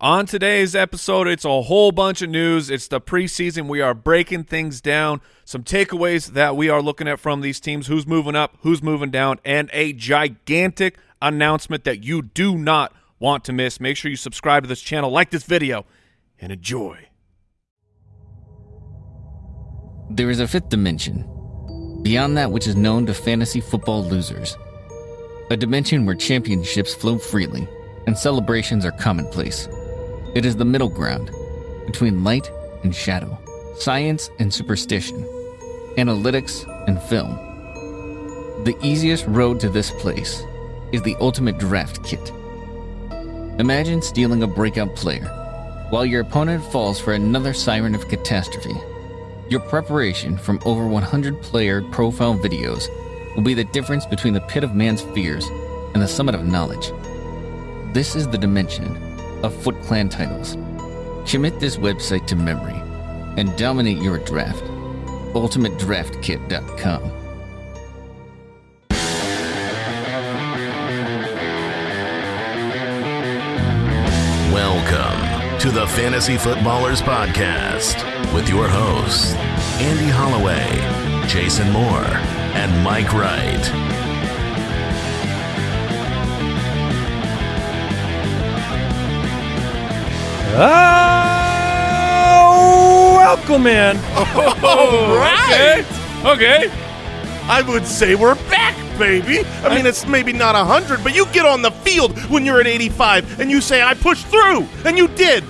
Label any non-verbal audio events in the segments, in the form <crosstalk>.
On today's episode, it's a whole bunch of news. It's the preseason. We are breaking things down, some takeaways that we are looking at from these teams, who's moving up, who's moving down, and a gigantic announcement that you do not want to miss. Make sure you subscribe to this channel, like this video, and enjoy. There is a fifth dimension, beyond that which is known to fantasy football losers. A dimension where championships flow freely and celebrations are commonplace. It is the middle ground between light and shadow, science and superstition, analytics and film. The easiest road to this place is the Ultimate Draft Kit. Imagine stealing a breakout player while your opponent falls for another siren of catastrophe. Your preparation from over 100 player profile videos will be the difference between the pit of man's fears and the summit of knowledge. This is the dimension of Foot Clan titles. Commit this website to memory and dominate your draft. UltimateDraftKit.com. Welcome to the Fantasy Footballers Podcast with your hosts, Andy Holloway, Jason Moore, and Mike Wright. Oh, welcome in. All right. Okay. I would say we're back, baby. I mean, it's maybe not 100, but you get on the field when you're at 85 and you say, I pushed through, and you did.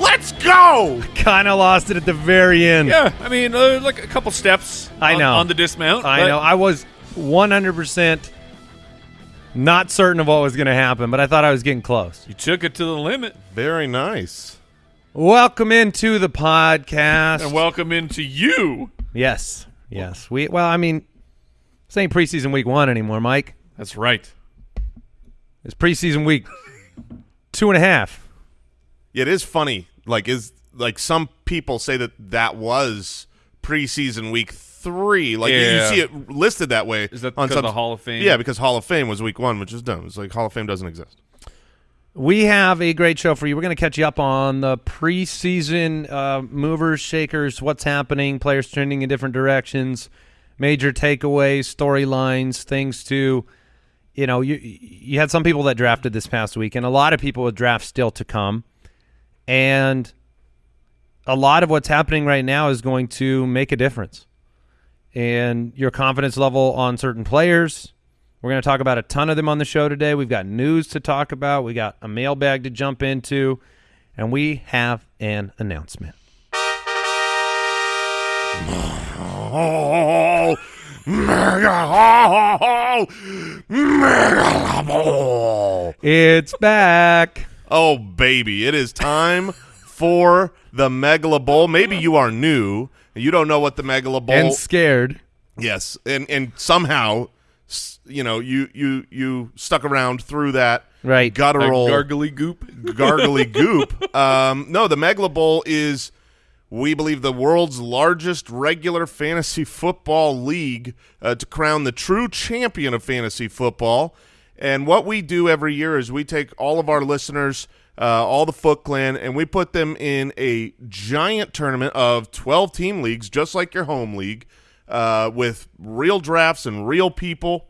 Let's go. Kind of lost it at the very end. Yeah, I mean, uh, like a couple steps I on- know. on, the dismount. I know. I was 100% not certain of what was going to happen, but I thought I was getting close. You took it to the limit. Very nice. Welcome into the podcast. And welcome into you. yes. Yes. We well, I mean, this ain't preseason week 1 anymore, Mike. That's right. It's preseason week two and a half. Yeah, it is funny. Like, is like some people say that that was preseason week three. Like, you- Yeah. you see it listed that way. Is that on because of some- the Hall of Fame? Yeah, because Hall of Fame was week one, which is dumb. It's like Hall of Fame doesn't exist. We have a great show for you. We're going to catch you up on the preseason uh, movers, shakers, what's happening, players trending in different directions, major takeaways, storylines, things to, you know, you you had some people that drafted this past week, and a lot of people with drafts still to come, and a lot of what's happening right now is going to make a difference, and your confidence level on certain players. We're going to talk about a ton of them on the show today. We've got news to talk about. We got a mailbag to jump into, and we have an announcement. It's back. Oh, baby. It is time for the Megala Bowl. Maybe you are new. And You don't know what the Megala Bowl And scared. Yes, and and somehow, you know, you you you stuck around through that Right. guttural Like gargly goop. gargly <laughs> goop. Um, no, the Megala Bowl is, we believe, the world's largest regular fantasy football league uh, to crown the true champion of fantasy football. And what we do every year is we take all of our listeners, uh, all the Foot Clan, and we put them in a giant tournament of 12 team leagues, just like your home league, uh, with real drafts and real people.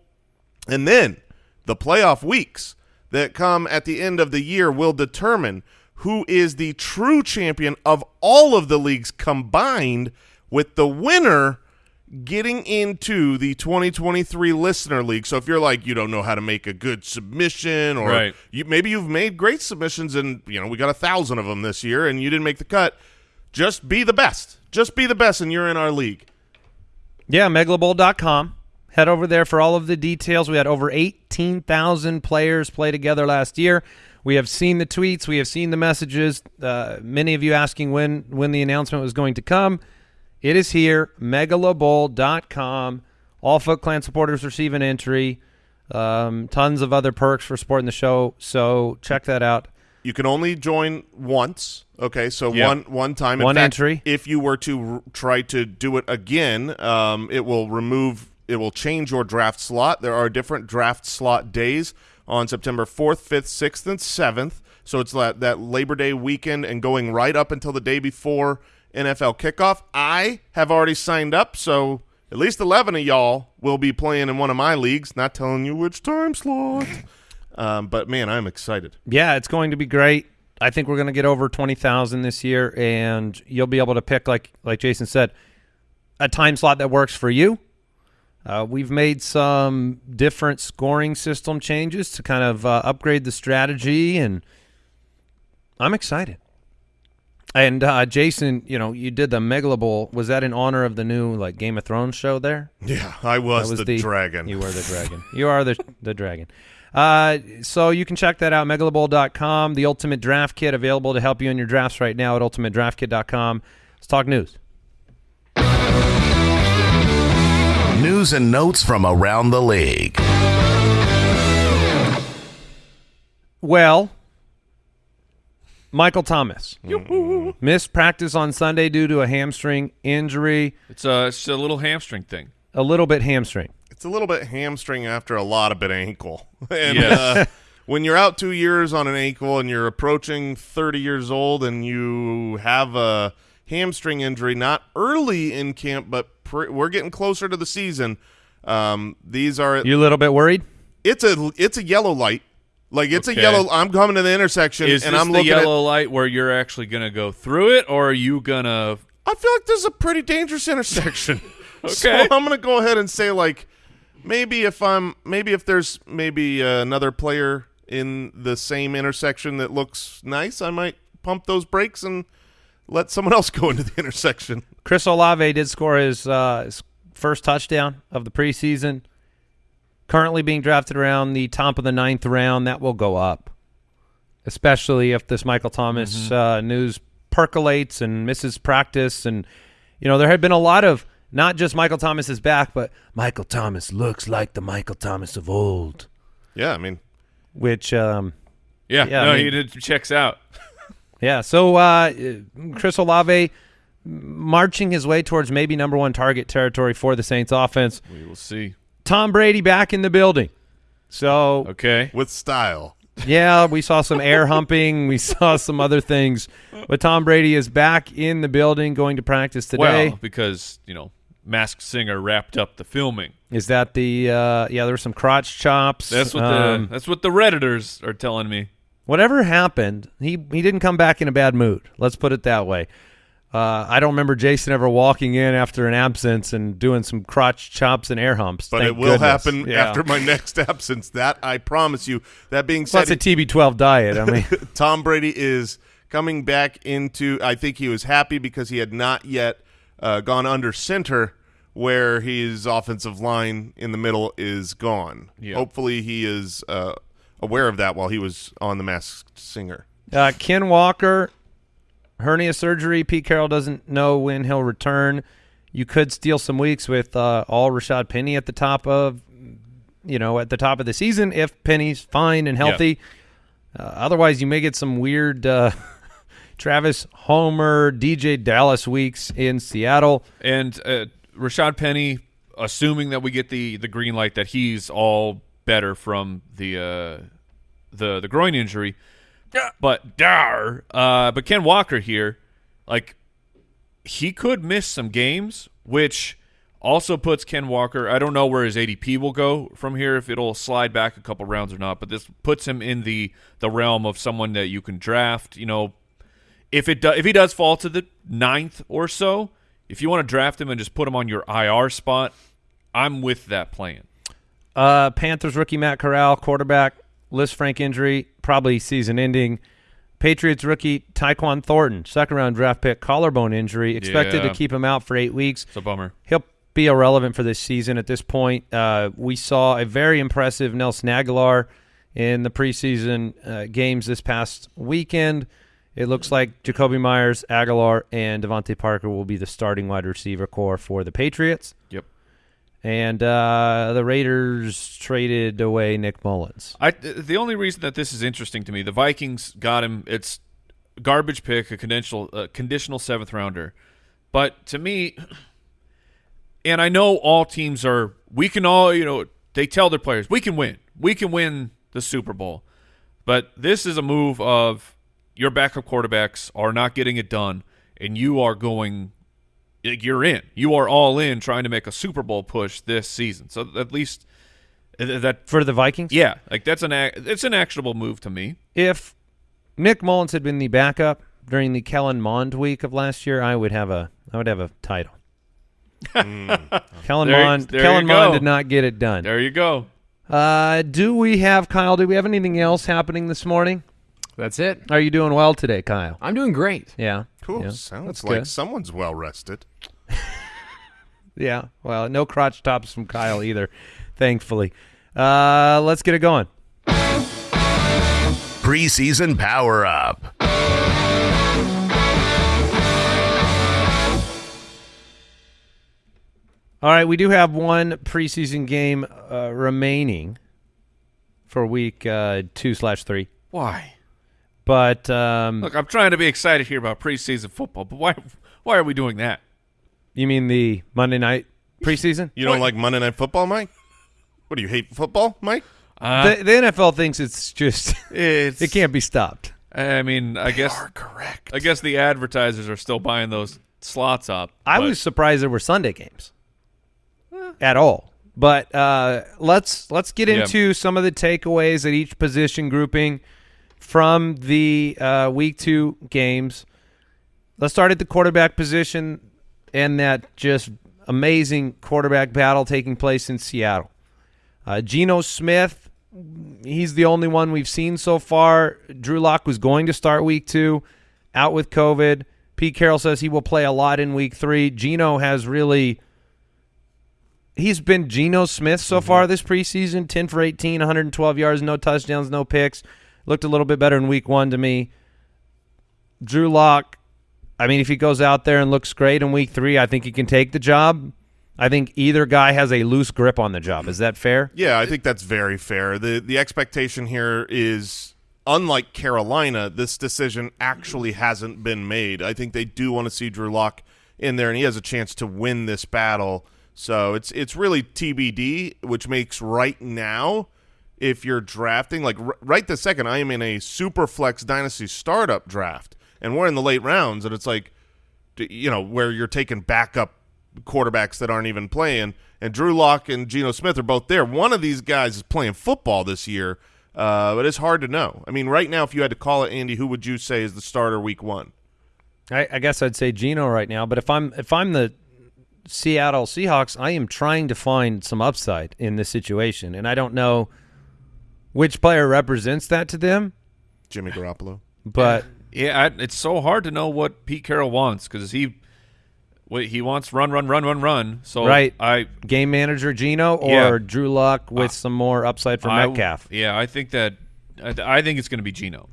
And then the playoff weeks that come at the end of the year will determine who is the true champion of all of the leagues combined, with the winner getting into the 2023 listener league. So if you're like you don't know how to make a good submission or Right. you, maybe you've made great submissions and you know we got a thousand of them this year and you didn't make the cut, just be the best. Just be the best and you're in our league. Yeah, megalabowl.com. Head over there for all of the details. We had over 18,000 players play together last year. We have seen the tweets. We have seen the messages. Uh, many of you asking when when the announcement was going to come. It is here, megalabowl.com. All Foot Clan supporters receive an entry. Um, tons of other perks for supporting the show. So check that out. You can only join once. Okay, so Yeah. one one time. In One fact, entry. If you were to r- try to do it again, um, it will remove. It will change your draft slot. There are different draft slot days on September fourth, fifth, sixth, and seventh. So it's that, that Labor Day weekend and going right up until the day before NFL kickoff. I have already signed up, so at least 11 of y'all will be playing in one of my leagues. Not telling you which time slot. Um, but, man, I'm excited. Yeah, it's going to be great. I think we're going to get over 20,000 this year, and you'll be able to pick, like like Jason said, a time slot that works for you. Uh, we've made some different scoring system changes to kind of uh, upgrade the strategy, and I'm excited. And uh, Jason, you know, you did the Megala Bowl. Was that in honor of the new like Game of Thrones show there? Yeah, I was, That was the, dragon. You were the dragon. you are the the dragon. Uh, so you can check that out, megalabowl.com. The Ultimate Draft Kit available to help you in your drafts right now at ultimatedraftkit.com. Let's talk news. News and notes from around the league. Well, Michael Thomas missed practice on Sunday due to a hamstring injury, It's a, it's a little hamstring thing. a little bit hamstring. It's a little bit hamstring after a lot of bit ankle. <laughs> And Yes. uh, when you're out two years on an ankle and you're approaching 30 years old and you have a hamstring injury, not early in camp, but pre- we're getting closer to the season. Um, these are You a little bit worried? it's a it's a yellow light. Like it's Okay. a yellow. I'm coming to the intersection Is and this I'm the looking at. The yellow light where you're actually going to go through it, or are you going to? I feel like this is a pretty dangerous intersection. <laughs> <laughs> So Okay. I'm going to go ahead and say like maybe if I'm maybe if there's maybe uh, another player in the same intersection that looks nice, I might pump those brakes and let someone <laughs> else go into the intersection. Chris Olave did score his, uh, his first touchdown of the preseason. Currently being drafted around the top of the ninth round. That will go up, especially if this Michael Thomas uh, news percolates and misses practice. And, you know, there had been a lot of not just Michael Thomas is back, but Michael Thomas looks like the Michael Thomas of old, Yeah, I mean, which um, Yeah, Yeah, no, I mean- he did, checks out. <laughs> Yeah. So uh, Chris Olave marching his way towards maybe number one target territory for the Saints offense. We will see. Tom Brady back in the building. So Okay. with style. yeah, we saw some air <laughs> humping, we saw some other things, but Tom Brady is back in the building, going to practice today. Well, because you know, Masked Singer wrapped up the filming. is that the uh, yeah? There were some crotch chops. That's what Um, the that's what the redditors are telling me. whatever happened, he he didn't come back in a bad mood. Let's put it that way. Uh, I don't remember Jason ever walking in after an absence and doing some crotch chops and air humps. But Thank it will goodness. happen Yeah. after my <laughs> next absence. That I promise you. That being said, a TB12 diet. I mean, <laughs> Tom Brady is coming back into. I think he was happy because he had not yet uh, gone under center, where his offensive line in the middle is gone. Yeah. Hopefully, he is uh, aware of that while he was on the Masked Singer. uh, Ken Walker, hernia surgery. Pete Carroll doesn't know when he'll return. You could steal some weeks with uh, all Rashad Penny at the top of, you know, at the top of the season if Penny's fine and healthy. Uh, otherwise, you may get some weird uh, <laughs> Travis Homer, DeeJay Dallas weeks in Seattle. And uh, Rashad Penny, assuming that we get the the green light that he's all better from the uh, the the groin injury. But dar, uh, but Ken Walker here, like he could miss some games, which also puts Ken Walker. I don't know where his ADP will go from here, if it'll slide back a couple rounds or not. But this puts him in the the realm of someone that you can draft. You know, if it do, if he does fall to the ninth or so, if you want to draft him and just put him on your IR spot, I'm with that plan. Uh, Panthers rookie Matt Corral, quarterback, Lisfranc injury, probably season ending. Patriots rookie Tyquan Thornton, second round draft pick, collarbone injury, expected Yeah. to keep him out for eight weeks. It's a bummer. He'll be irrelevant for this season at this point. Uh, we saw a very impressive Nelson Agholor in the preseason uh, games this past weekend. It looks like Jakobi Meyers, Agholor, and DeVante Parker will be the starting wide receiver core for the Patriots. Yep. And uh, the Raiders traded away Nick Mullens. I the only reason that this is interesting to me, the Vikings got him. It's garbage pick, a conditional conditional seventh rounder. But to me, <clears throat> and I know all teams are. We can all, you know, they tell their players we can win. We can win the Super Bowl. But this is a move of your backup quarterbacks are not getting it done, and you are going. Like, You're in. You are all in trying to make a Super Bowl push this season. So at least that For the Vikings? yeah, like that's an it's an actionable move to me. If Nick Mullens had been the backup during the Kellen Mond week of last year, I would have a I would have a title. <laughs> Kellen Hmm. There- Mond there Kellen. Mond did not get it done. There you go. Uh, do we have Kyle? Do we have anything else happening this morning? That's it. Are you doing well today, Kyle? I'm doing great. Yeah. Cool. Yeah. Sounds That's like good. someone's well rested. <laughs> Yeah. Well, no crotch tops from Kyle either, thankfully. Uh, let's get it going. Preseason Power Up. All right, we do have one preseason game uh, remaining for week uh, two slash three, Why? but um, Look, I'm trying to be excited here about preseason football, but why why are we doing that? You mean the Monday night preseason? You don't like Monday Night Football, Mike? What do you hate football, Mike? Uh, the, the NFL thinks it's just it's <laughs> it can't be stopped. I mean, I guess correct. I guess the advertisers are still buying those slots up. I but- was surprised there were Sunday games at all. But uh, let's let's get Yeah. into some of the takeaways at each position grouping from the uh, week two games. Let's start at the quarterback position and that just amazing quarterback battle taking place in Seattle. Uh, Geno Smith, he's the only one we've seen so far. Drew Lock was going to start week two, out with COVID. Pete Carroll says he will play a lot in week three. Geno has really. He's been Geno Smith so far this preseason 10 for 18, 112 yards, no touchdowns, no picks. Looked a little bit better in week one to me. Drew Lock, I mean, if he goes out there and looks great in week three, I think he can take the job. I think either guy has a loose grip on the job. Is that fair? Yeah, I think that's very fair. The the expectation here is unlike Carolina, this decision actually hasn't been made. I think they do want to see Drew Lock in there and he has a chance to win this battle. So it's it's really TBD, which makes right now if you're drafting like right this second I am in a super flex dynasty startup draft and we're in the late rounds and it's like you know, where you're taking backup quarterbacks that aren't even playing. And Drew Lock and Geno Smith are both there. One of these guys is playing football this year, uh, but it's hard to know. I mean, right now, if you had to call it, Andy, who would you say is the starter week one? I, I guess I'd say Geno right now, but if I'm if I'm the Seattle Seahawks, I am trying to find some upside in this situation, and I don't know which player represents that to them. Jimmy Garoppolo. But Yeah, I, it's so hard to know what Pete Carroll wants because he wait, he wants run, run, run, run, run. So Right. I game manager Geno or Yeah. Drew Lock with some more upside for I- Metcalf. yeah, I think that I, I think it's going to be Geno.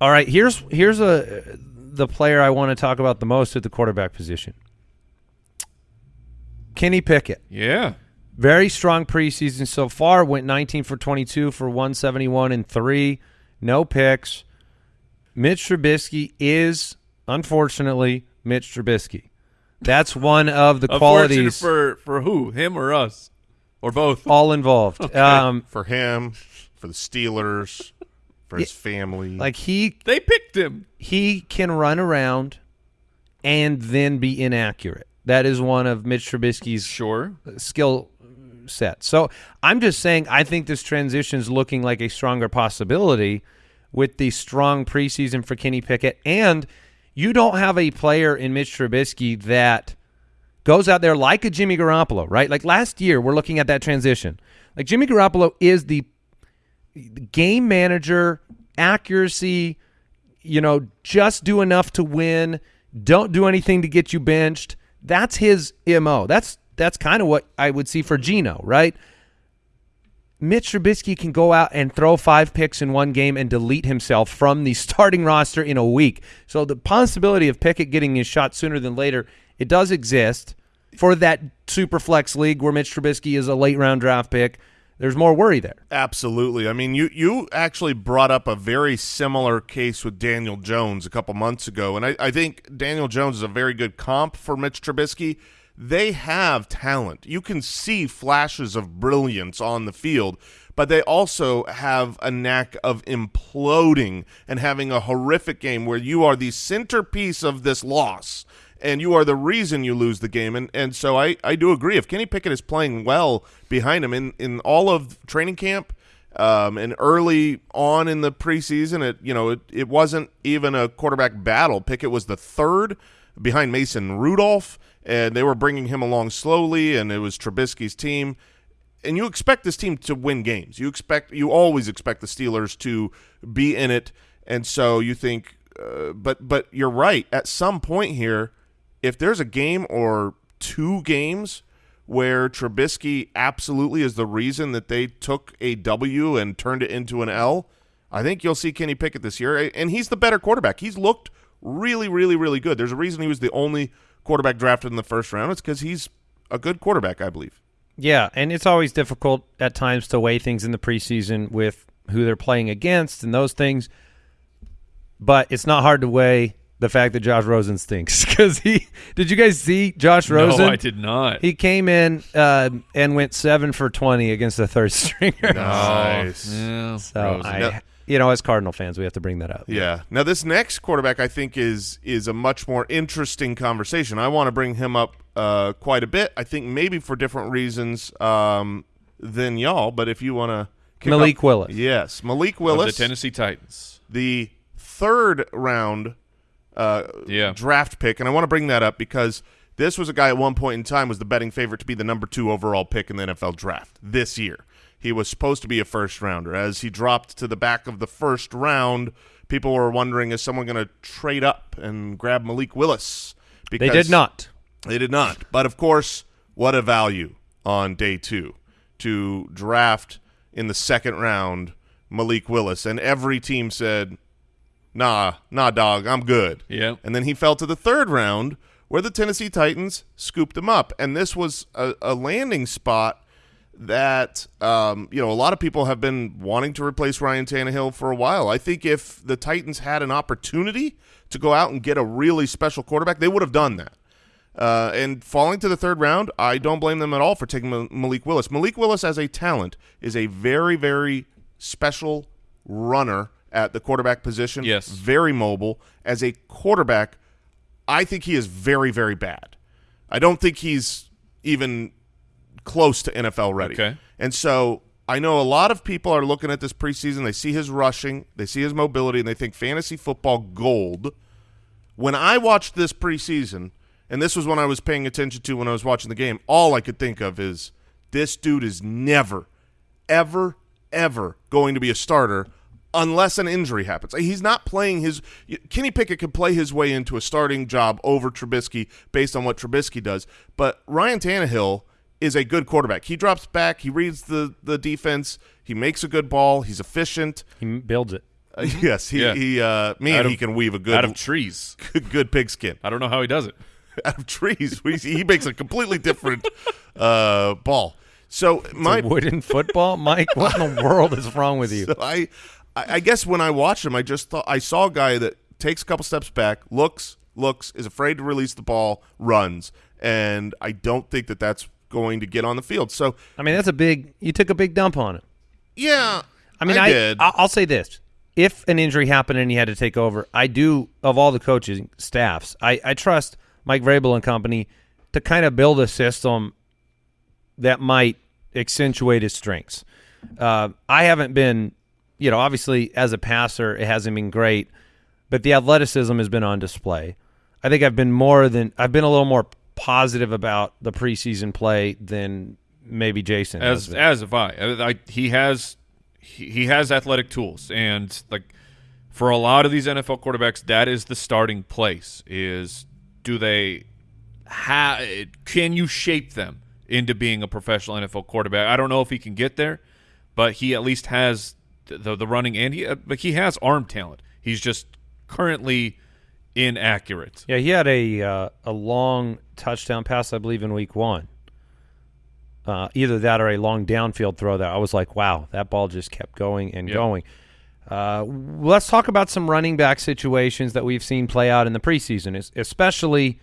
All right, here's here's a the player I want to talk about the most at the quarterback position. Kenny Pickett. Yeah, Very strong preseason so far. Went 19 for 22 for 171 and three. No picks. Mitch Trubisky is unfortunately Mitch Trubisky. That's one of the <laughs> qualities for for who? Him or us, or both? <laughs> all involved. Um, For him, for the Steelers, for his family. like he They picked him. he can run around and then be inaccurate. That is one of Mitch Trubisky's Sure. skill set. So I'm just saying I think this transition is looking like a stronger possibility with the strong preseason for Kenny Pickett. And you don't have a player in Mitch Trubisky that goes out there like a Jimmy Garoppolo, right? Like last year, we're looking at that transition. Like Jimmy Garoppolo is the game manager, accuracy, you know, just do enough to win, don't do anything to get you benched. That's his MO. That's that's kind of what I would see for Geno, right? Mitch Trubisky can go out and throw five picks in one game and delete himself from the <laughs> starting roster in a week. So the possibility of Pickett getting his shot sooner than later, it does exist for that super flex league where Mitch Trubisky is a late round draft pick. There's more worry there. Absolutely. I mean, you you actually brought up a very similar case with Daniel Jones a couple months ago, and I, I think Daniel Jones is a very good comp for Mitch Trubisky. They have talent. You can see flashes of brilliance on the field, but they also have a knack of imploding and having a horrific game where you are the centerpiece of this loss and you are the reason you lose the game. And and so I, I do agree. If Kenny Pickett is playing well behind him in, in all of training camp um, and early on in the preseason, it you know it, it wasn't even a quarterback battle. Pickett was the third behind Mason Rudolph, and they were bringing him along slowly, and it was Trubisky's team. And you expect this team to win games. You expect you always expect the Steelers to be in it, and so you think. Uh, but but you're right. At some point here, if there's a game or two games where Trubisky absolutely is the reason that they took a W and turned it into an L, I think you'll see Kenny Pickett this year. And he's the better quarterback. He's looked really, really, really good. There's a reason he was the only quarterback drafted in the first round. It's because he's a good quarterback, I believe. Yeah, and it's always difficult at times to weigh things in the preseason with who they're playing against and those things. But it's not hard to weigh the fact that Josh Rosen stinks <laughs> because he did you guys see Josh Rosen? No, I did not. He came in uh, and went seven for twenty against the third <laughs> stringer. Nice. Yeah, So Rosen. I, Now- you know, as Cardinal fans, we have to bring that up. Yeah. Now this next quarterback, I think, is is a much more interesting conversation. I want to bring him up uh, quite a bit. I think maybe for different reasons um, than y'all. But if you want to, Malik Willis. yes, Malik Of Willis, the Tennessee Titans. the third round uh, Yeah. draft pick, and I want to bring that up because this was a guy at one point in time was the betting favorite to be the number two overall pick in the NFL draft this year. He was supposed to be a first rounder. As he dropped to the back of the first round, people were wondering is someone going to trade up and grab Malik Willis? Because They did not. They did not. But of course, what a value on day two to draft in the second round Malik Willis. And every team said, nah, nah, dog, I'm good. Yeah. And then he fell to the third round where the Tennessee Titans scooped him up. And this was a, a landing spot that, um, you know, a lot of people have been wanting to replace Ryan Tannehill for a while. I think if the Titans had an opportunity to go out and get a really special quarterback, they would have done that. Uh, and falling to the third round, I don't blame them at all for taking Ma- Malik Willis. Malik Willis, as a talent, is a very, very special runner at the quarterback position. Yes. Very mobile. As a quarterback, I think he is very, very bad. I don't think he's even close to NFL ready. Okay. And so I know a lot of people are looking at this preseason. They see his rushing, they see his mobility, and they think fantasy football gold. When I watched this preseason, and this was when I was paying attention to when I was watching the game, all I could think of is this dude is never, ever, ever going to be a starter unless an injury happens. He's not playing his Kenny Pickett could play his way into a starting job over Trubisky based on what Trubisky does, but Ryan Tannehill is a good quarterback. He drops back, he reads the the defense, he makes a good ball, he's efficient. He builds it. Uh, yes, he Yeah. he uh man, of- he can weave a good out of trees. good, good pigskin I don't know how he does it. <laughs> out of trees. We- he makes a completely different uh ball. So my a wooden football, Mike. What in the <laughs> world is wrong with you? So I, I I guess when I watched him, I just thought I saw a guy that takes a couple steps back, looks, looks, is afraid to release the ball, runs, and I don't think that that's going to get on the field. So I mean, that's a big. You took a big dump on it. yeah, I mean, I, I, did. I will say this: if an injury happened and he had to take over, I do of all the coaching staffs, I, I trust Mike Vrabel and company to kind of build a system that might accentuate his strengths. Uh, I haven't been, you know, obviously as a passer, it hasn't been great, but the athleticism has been on display. I think I've been more than I've been a little more positive about the preseason play than maybe Jason as as have I. I, I he has he, he has athletic tools, and like for a lot of these NFL quarterbacks, that is the starting place. Is do they ha Can you shape them into being a professional NFL quarterback? I don't know if he can get there, but he at least has the the, the running and he uh, like he has arm talent. He's just currently inaccurate. Yeah, he had a uh, a long touchdown pass, I believe, in week one. Uh, either that or a long downfield throw that I was like, wow, that ball just kept going and Yep. going. Uh, let's talk about some running back situations that we've seen play out in the preseason, especially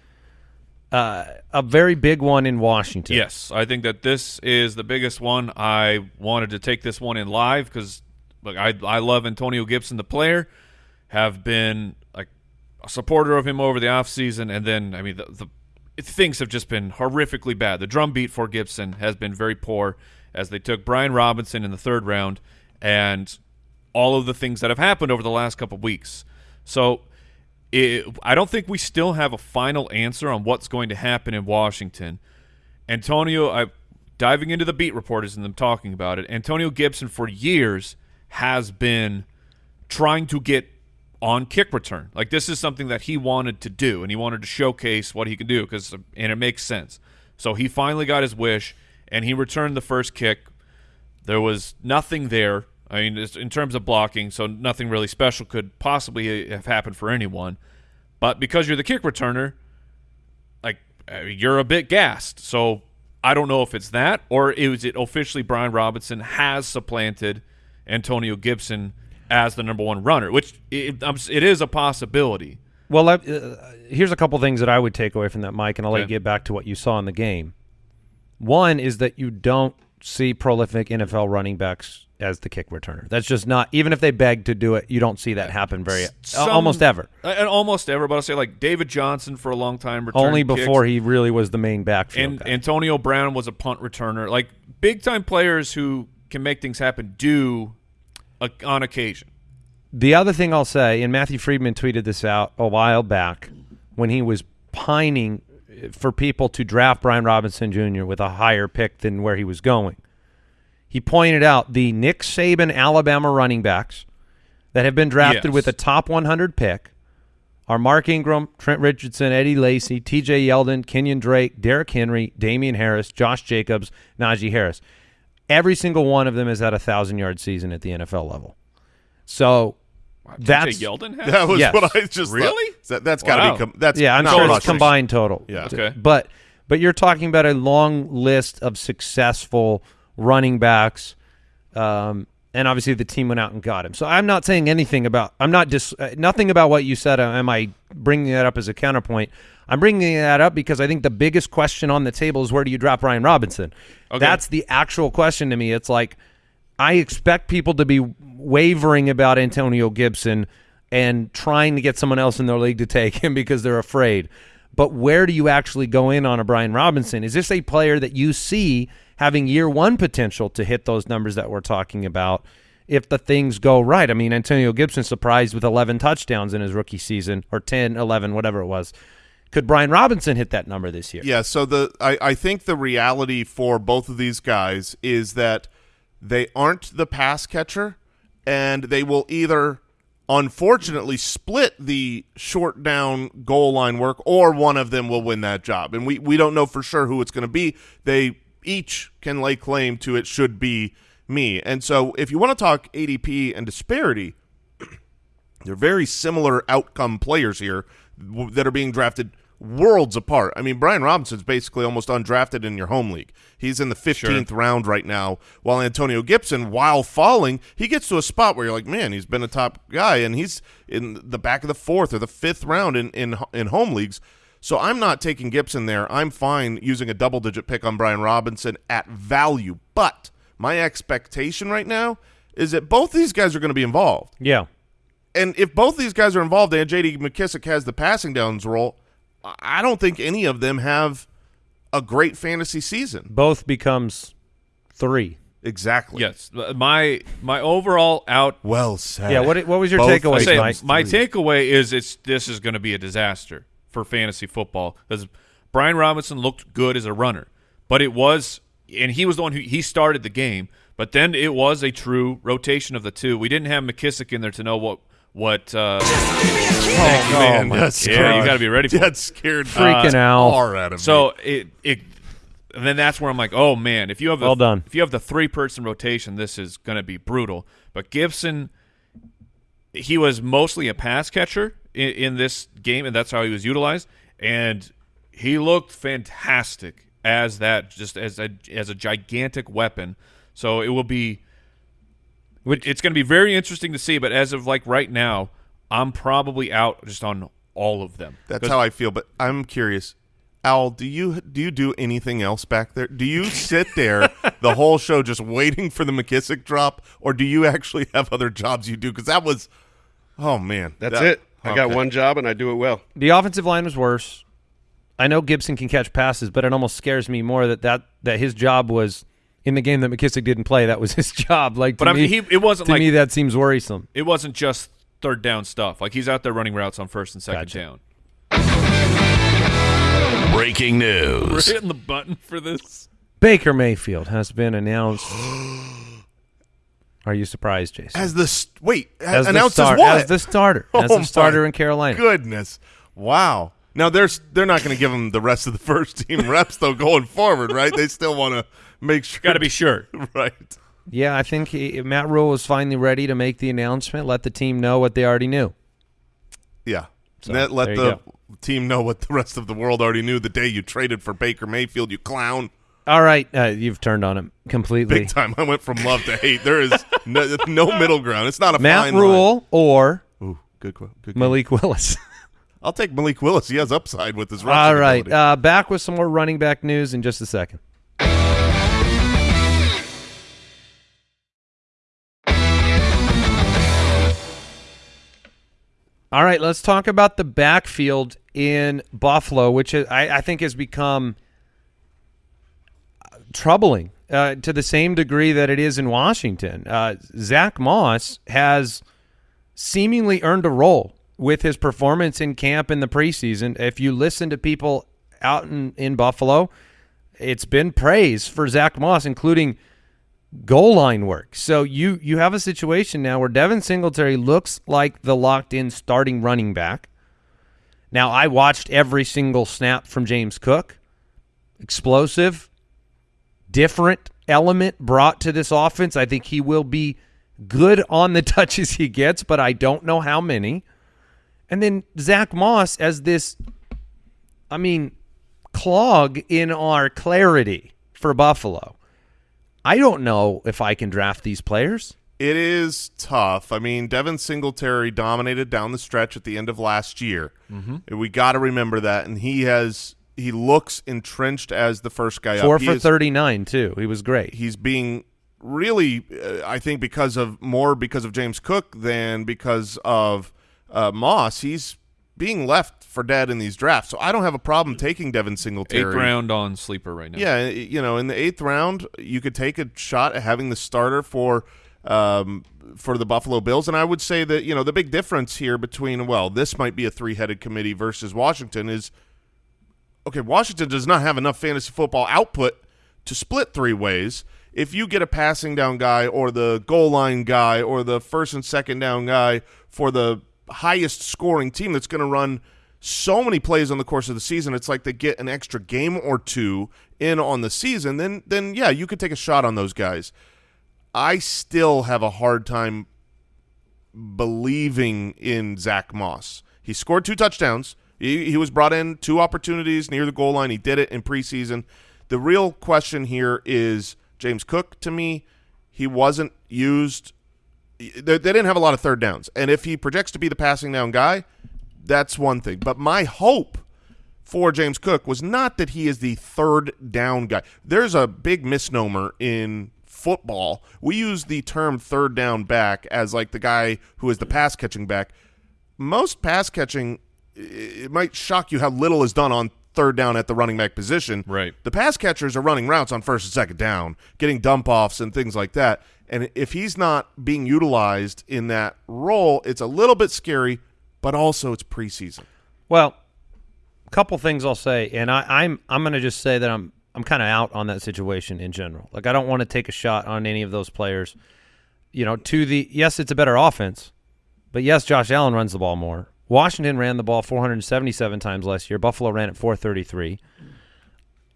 uh, a very big one in Washington. Yes, I think that this is the biggest one. I wanted to take this one in live because look, I I love Antonio Gibson, the player, have been like a supporter of him over the offseason, and then I mean the, the things have just been horrifically bad. The drum beat for Gibson has been very poor as they took Brian Robinson in the third round, and all of the things that have happened over the last couple weeks. So it, I don't think we still have a final answer on what's going to happen in Washington. Antonio, I diving into the beat reporters and them talking about it. Antonio Gibson for years has been trying to get on kick return. Like this is something that he wanted to do, and he wanted to showcase what he could do because, and it makes sense. So he finally got his wish, and he returned the first kick. There was nothing there I mean, in terms of blocking, so nothing really special could possibly have happened for anyone. But because you're the kick returner, like uh, you're a bit gassed. So I don't know if it's that or is it officially Brian Robinson has supplanted Antonio Gibson as the number one runner, which it, it is a possibility. Well, uh, here's a couple things that I would take away from that, Mike, and I'll okay. let you get back to what you saw in the game. One is that you don't see prolific NFL running backs as the kick returner. That's just not even if they beg to do it, you don't see that happen very Some, almost ever. And almost ever, but I'll say like David Johnson for a long time only before kicks. he really was the main backfield. And guy. Antonio Brown was a punt returner. Like big time players who can make things happen do a, on occasion. The other thing I'll say, and Matthew Freedman tweeted this out a while back when he was pining for people to draft Brian Robinson Jr. with a higher pick than where he was going he pointed out the Nick Saban Alabama running backs that have been drafted yes. with a top 100 pick are Mark Ingram, Trent Richardson, Eddie Lacy, TJ Yeldon, Kenyan Drake, Derrick Henry, Damien Harris, Josh Jacobs, Najee Harris. Every single one of them is at a thousand yard season at the NFL level. So wow, that's Yeldon has? that was yes. what I just really. That, has got to wow. be com- that's yeah. I'm sure it's combined total. Yeah. Okay. But but you're talking about a long list of successful running backs. Um, and obviously the team went out and got him. So I'm not saying anything about I'm not dis, uh, nothing about what you said. Uh, am I bringing that up as a counterpoint? I'm bringing that up because I think the biggest question on the table is where do you drop Ryan Robinson? Okay. That's the actual question to me. It's like I expect people to be wavering about Antonio Gibson and trying to get someone else in their league to take him <laughs> because they're afraid. But where do you actually go in on a Brian Robinson? Is this a player that you see having year one potential to hit those numbers that we're talking about if the things go right. I mean, Antonio Gibson surprised with 11 touchdowns in his rookie season, or 10, 11, whatever it was. Could Brian Robinson hit that number this year? Yeah, so the I, I think the reality for both of these guys is that they aren't the pass catcher, and they will either unfortunately split the short down goal line work or one of them will win that job. And we, we don't know for sure who it's going to be. They each can lay claim to it should be me. And so if you want to talk ADP and disparity, <clears throat> they're very similar outcome players here that are being drafted worlds apart. I mean, Brian Robinson's basically almost undrafted in your home league. He's in the 15th sure. round right now, while Antonio Gibson, while falling, he gets to a spot where you're like, man, he's been a top guy, and he's in the back of the fourth or the fifth round in, in, in home leagues. So I'm not taking Gibson there. I'm fine using a double digit pick on Brian Robinson at value. But my expectation right now is that both these guys are going to be involved. Yeah. And if both these guys are involved and J.D. McKissic has the passing downs role, I don't think any of them have a great fantasy season. Both becomes three. Exactly. Yes. My my overall out. Well said. Yeah. What what was your takeaway, Mike? My takeaway is it's this is going to be a disaster for fantasy football because Brian Robinson looked good as a runner, but it was, and he was the one who he started the game. But then it was a true rotation of the two. We didn't have McKissic in there to know what what. Uh, oh, man, that's yeah, you got to be ready. for That scared freaking uh, out. out of so me. it it. And then that's where I'm like, oh man, if you have well done. if you have the three person rotation, this is going to be brutal. But Gibson, he was mostly a pass catcher in, in this game, and that's how he was utilized. And he looked fantastic as that, just as a as a gigantic weapon. So it will be. It's going to be very interesting to see, but as of like right now, I'm probably out just on all of them. That's how I feel. But I'm curious. Al, do you do you do anything else back there? Do you sit there <laughs> the whole show just waiting for the McKissic drop, or do you actually have other jobs you do? Because that was, oh man, That's that- it. I got one job and I do it well. The offensive line was worse. I know Gibson can catch passes, but it almost scares me more that that, that his job was in the game that McKissic didn't play. That was <laughs> his job. Like, to But I me, mean, he it wasn't to like me that seems worrisome. it wasn't just third down stuff. Like he's out there running routes on first and second Gotcha. down. Breaking We're news. hitting the button for this. Baker Mayfield has been announced. <gasps> <gasps> Are you surprised, Jason? As the st- wait, As the announced star- as what? As the starter. <laughs> Oh as Oh the starter my in Carolina. Goodness, wow. Now they're they're not going to give him the rest of the <laughs> first team reps though going forward, right? They still want to make sure. Got to be sure. <laughs> right. Yeah, I think he, Matt Rhule was finally ready to make the announcement, let the team know what they already knew. Yeah. So, let let the go. team know what the rest of the world already knew the day you traded for Baker Mayfield, you clown. All right, uh, you've turned on him completely. Big time. I went from love to hate. There is no, no middle ground. It's not a Matt fine Rhule or Ooh, good, good. Malik Willis. <laughs> I'll take Malik Willis. He has upside with his All rushing right, ability. uh, back with some more running back news in just a second. All right, let's talk about the backfield in Buffalo, which I, I think has become troubling uh, to the same degree that it is in Washington. Uh, Zach Moss has seemingly earned a role with his performance in camp in the preseason. If you listen to people out in, in Buffalo, it's been praise for Zach Moss, including goal line work. So you you have a situation now where Devin Singletary looks like the locked in starting running back. Now I watched every single snap from James Cook. Explosive, different element brought to this offense. I think he will be good on the <laughs> touches he gets, but I don't know how many. And then Zach Moss as this, I mean, clog in our clarity for Buffalo. I don't know if I can draft these players. It is tough. I mean, Devin Singletary dominated down the stretch at the end of last year. Mm-hmm. We got to remember that, and he has he looks entrenched as the first guy Four up. He for is- 39, too. He was great. He's being really, uh, I think, because of more because of James Cook than because of uh, Moss. He's being left for dead in these drafts, so I don't have a problem taking Devin Singletary. Eighth round on sleeper right now. Yeah, you know, in the eighth round, you could take a shot at having the starter for um, for the Buffalo Bills, and I would say that you know the big difference here between well, this might be a three headed committee versus Washington is okay. Washington does not have enough fantasy football output to split three ways. If you get a passing down guy or the goal line guy or the first and second down guy for the highest scoring team that's going to run so many plays on the course of the season, it's like they get an extra game or two in on the season, then then yeah, you could take a shot on those guys. I still have a hard time believing in Zach Moss. He scored two touchdowns. He, he was brought in two opportunities near the goal line. He did it in preseason. The real question here is James Cook. To me, he wasn't used. They, they didn't have a lot of third downs, and if he projects to be the passing down guy, that's one thing. But my hope for James Cook was not that he is the third down guy. There's a big misnomer in football. We use the term third down back as like the guy who is the pass catching back. Most pass catching, it might shock you how little is done on third down at the running back position. Right. The pass catchers are running routes on first and second down, getting dump offs and things like that. And if he's not being utilized in that role, it's a little bit scary, but also it's preseason. Well, a couple things I'll say, and I, I'm I'm going to just say that I'm I'm kind of out on that situation in general. Like I don't want to take a shot on any of those players. You know, to the yes, it's a better offense, but yes, Josh Allen runs the ball more. Washington ran the ball 477 times last year. Buffalo ran it 433.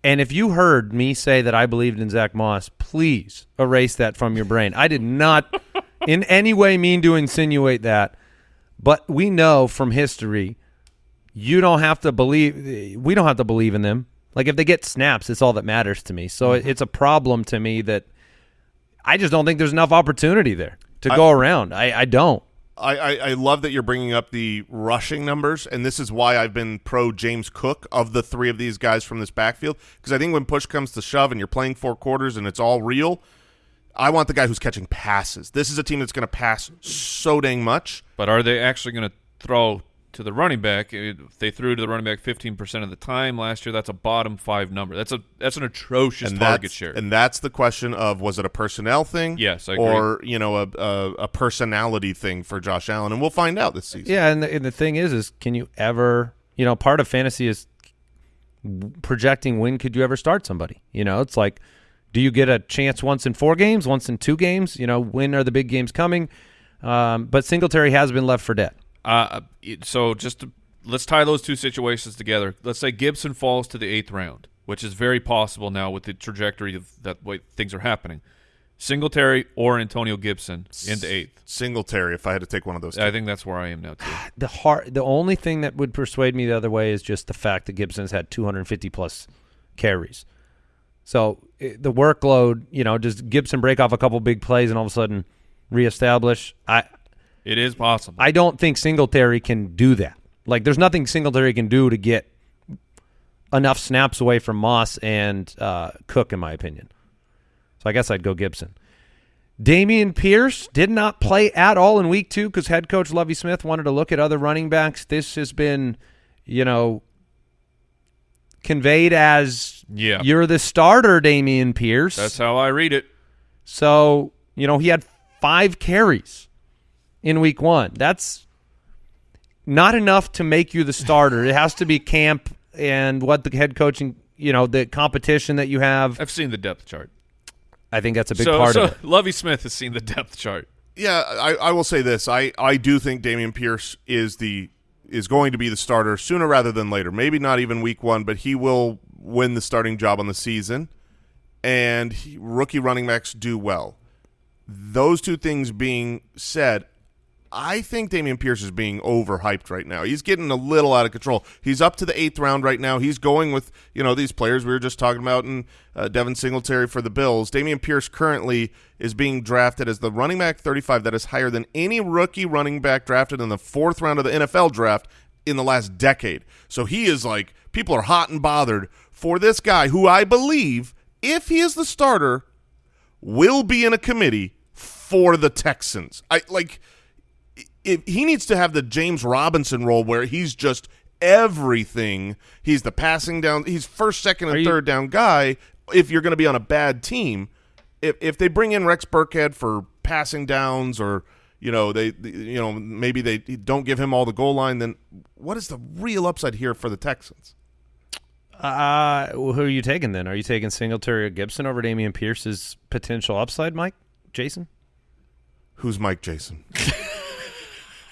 And if you heard me say that I believed in Zach Moss, please erase that from your brain. I did not <laughs> in any way mean to insinuate that. But we know from history, you don't have to believe. We don't have to believe in them. Like if they get snaps, it's all that matters to me. So it it's a problem to me that I just don't think there's enough opportunity there to go around. I, I don't. I, I, I love that you're bringing up the rushing numbers, and this is why I've been pro James Cook of the three of these guys from this backfield. Because I think when push comes to shove and you're playing four quarters and it's all real, I want the guy who's catching passes. This is a team that's going to pass so dang much. But are they actually going to throw to the running back? If they threw to the running back 15% of the time last year, that's a bottom five number. That's a that's an atrocious and target that's, share. And that's the question of was it a personnel thing? Yes, I agree. Or you know a, a a personality thing for Josh Allen, and we'll find out this season. Yeah, and the, and the thing is, is can you ever, you know, part of fantasy is projecting when could you ever start somebody. You know, it's like, do you get a chance once in four games, once in two games? You know, when are the big games coming? Um, but Singletary has been left for dead. Uh, so just to, let's tie those two situations together. Let's say Gibson falls to the eighth round, which is very possible now with the trajectory of that way things are happening. Singletary or Antonio Gibson into eighth. Singletary, if I had to take one of those. I think that's where I am now too. <sighs> The hard, the only thing that would persuade me the other way is just the fact that Gibson's had 250 plus carries. So i the workload, you know, does Gibson break off a couple big plays and all of a sudden reestablish? I It is possible. I don't think Singletary can do that. Like, there's nothing Singletary can do to get enough snaps away from Moss and uh, Cook, in my opinion. So I guess I'd go Gibson. Dameon Pierce did not play at all in week two because head coach Lovie Smith wanted to look at other running backs. This has been, you know, conveyed as Yeah. you're the starter, Dameon Pierce. that's how I read it. So, you know, he had five carries in week one. That's not enough to make you the starter. it has to be camp and what the head coaching, you know, the competition that you have. I've seen the depth chart. I think that's a big so, part so of it. Lovie Smith has seen the depth chart. Yeah, I, I will say this. I, I do think Dameon Pierce is the is going to be the starter sooner rather than later. Maybe not even week one, but he will win the starting job on the season. And he, rookie running backs do well. Those two things being said, I think Dameon Pierce is being overhyped right now. He's getting a little out of control. He's up to the eighth round right now. He's going with you know these players we were just talking about, and uh, Devin Singletary for the Bills. Dameon Pierce currently is being drafted as the running back 35. That is higher than any rookie running back drafted in the fourth round of the NFL draft in the last decade. So he is like people are hot and bothered for this guy who I believe, if he is the starter, will be in a committee for the Texans. I like if he needs to have the James Robinson role where he's just everything. He's the passing down. He's first, second, and you- third down guy. If you're going to be on a bad team, if if they bring in Rex Burkhead for passing downs, or you know they, you know maybe they don't give him all the goal line, then what is the real upside here for the Texans? Uh, who are you taking then? Are you taking Singletary or Gibson over Dameon Pierce's potential upside, Mike? Jason? Who's Mike Jason? <laughs>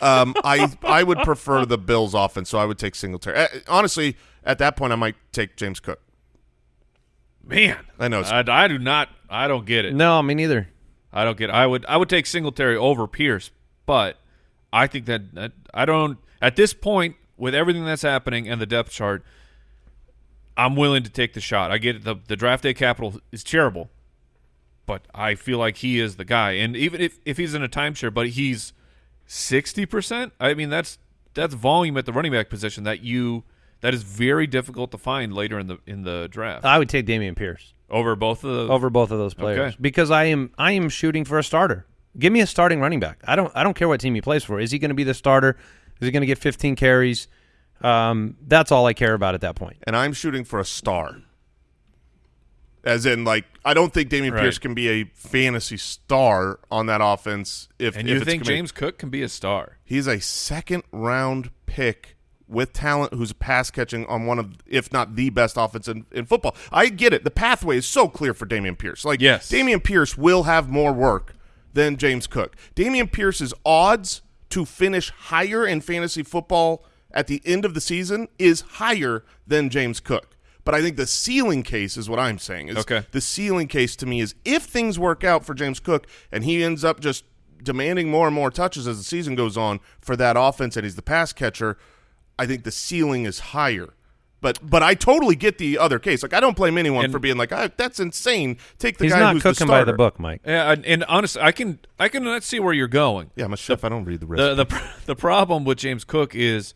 um, <laughs> I I would prefer the Bills offense, so I would take Singletary. Uh, honestly, at that point, I might take James Cook. Man, I know I, I do not. I don't get it. No, me neither. I don't get. I would. I would take Singletary over Pierce, but I think that, that I don't. At this point, with everything that's happening and the depth chart, I'm willing to take the shot. I get it. The the draft day capital is terrible, but I feel like he is the guy. And even if if he's in a timeshare, but he's sixty percent. I mean, that's that's volume at the running back position that you that is very difficult to find later in the in the draft I would take Dameon Pierce over both of the over both of those players Okay. because I am I am shooting for a starter. Give me a starting running back. I don't I don't care what team he plays for. Is he going to be the starter? Is he going to get 15 carries? Um, that's all I care about at that point. and I'm shooting for a star. As in, like, I don't think Dameon Right. Pierce can be a fantasy star on that offense. If And you it's think James Cook can be a star? he's a second round pick with talent who's pass catching on one of, if not the best offense in, in football. I get it. The pathway is so clear for Dameon Pierce. Like, Yes. Dameon Pierce will have more work than James Cook. Dameon Pierce's odds to finish higher in fantasy football at the end of the season is higher than James Cook. But I think the ceiling case is what I'm saying. Is Okay. The ceiling case to me is if things work out for James Cook and he ends up just demanding more and more touches as the season goes on for that offense and he's the pass catcher, I think the ceiling is higher But but I totally get the other case. Like I don't blame anyone And- for being like, ah, "That's insane." Take the He's guy not who's cooking the by the book, Mike. Yeah, and, and honestly, I can I can let's see where you're going. Yeah, I'm a chef. I don't read the recipe. The the <laughs> the problem with James Cook is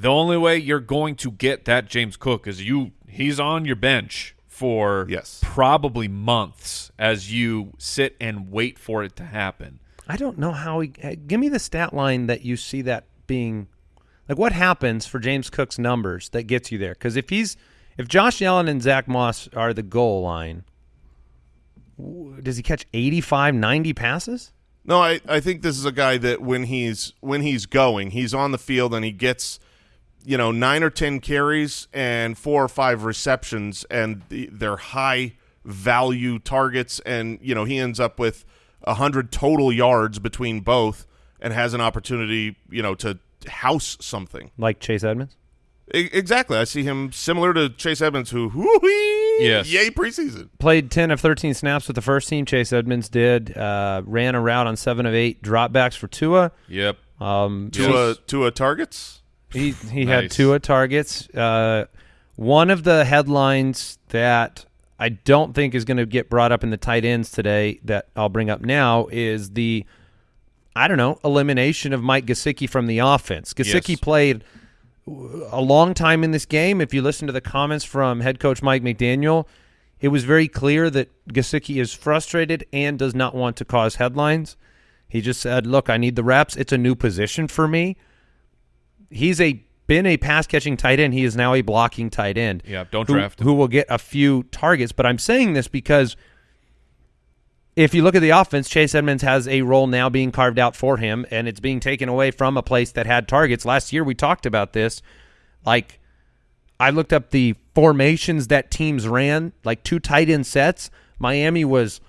the only way you're going to get that James Cook is you he's on your bench for Yes. probably months as you sit and wait for it to happen. I don't know how he. Give me the stat line that you see that being. Like, what happens for James Cook's numbers that gets you there? Because if he's, if Josh Allen and Zack Moss are the goal line, does he catch 85, 90 passes? No, I, I think this is a guy that when he's when he's going, he's on the field and he gets, you know, nine or ten carries and four or five receptions, and the, they're high value targets, and you know he ends up with a hundred total yards between both, and has an opportunity, you know, to house something. Like Chase Edmonds? Exactly, I see him similar to Chase Edmonds, who whoo-wee, Yes. yay preseason. Played 10 of 13 snaps with the first team. Chase Edmonds did. Uh, ran a route on 7 of 8 dropbacks for Tua. Yep. Um, Tua Tua targets. He he had Nice. Tua targets. Uh, one of the headlines that I don't think is going to get brought up in the tight ends today that I'll bring up now is the I don't know elimination of Mike Gesicki from the offense. Gesicki Yes. played a long time in this game. If you listen to the comments from head coach Mike McDaniel, it was very clear that Gesicki is frustrated and does not want to cause headlines. He just said, "Look, I need the reps. It's a new position for me." He's a been a pass catching tight end. He is now a blocking tight end. Yeah, don't who, draft him. Who will get a few targets. But I'm saying this because if you look at the offense, Chase Edmonds has a role now being carved out for him, and it's being taken away from a place that had targets. Last year we talked about this. Like I looked up the formations that teams ran, like two tight end sets. Miami was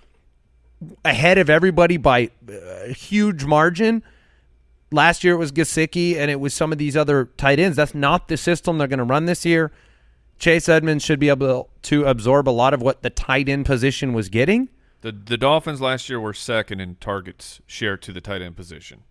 ahead of everybody by a huge margin. Last year it was Gesicki and it was some of these other tight ends. That's not the system they're going to run this year. Chase Edmonds should be able to absorb a lot of what the tight end position was getting. The the Dolphins last year were second in targets share to the tight end position.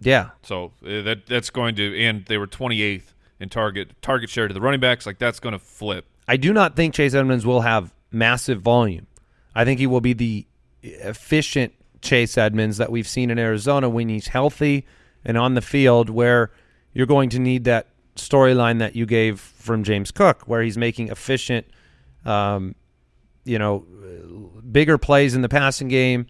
Yeah. So uh, that that's going to and they were 28th in target target share to the running backs. Like that's going to flip. I do not think Chase Edmonds will have massive volume. I think he will be the efficient Chase Edmonds that we've seen in Arizona when he's healthy and on the field, where you're going to need that storyline that you gave from James Cook, where he's making efficient, um, you know, bigger plays in the passing game.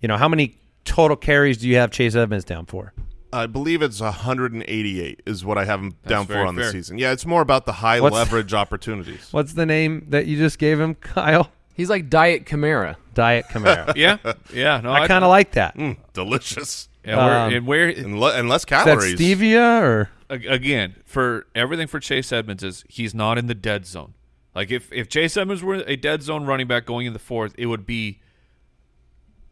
You know, how many total carries do you have Chase Edmonds down for? I believe it's 188 is what I have him down for very on the season. Yeah, it's more about the high What's- leverage opportunities. <laughs> What's the name that you just gave him, Kyle? He's like Diet Kamara. Diet Camaro. <laughs> Yeah, yeah. No, I kind of like that. Mm, delicious. Yeah, we're, um, and where And, le- and less Is that calories. stevia or again for everything for Chase Edmonds is he's not in the dead zone. Like if if Chase Edmonds were a dead zone running back going in the fourth, it would be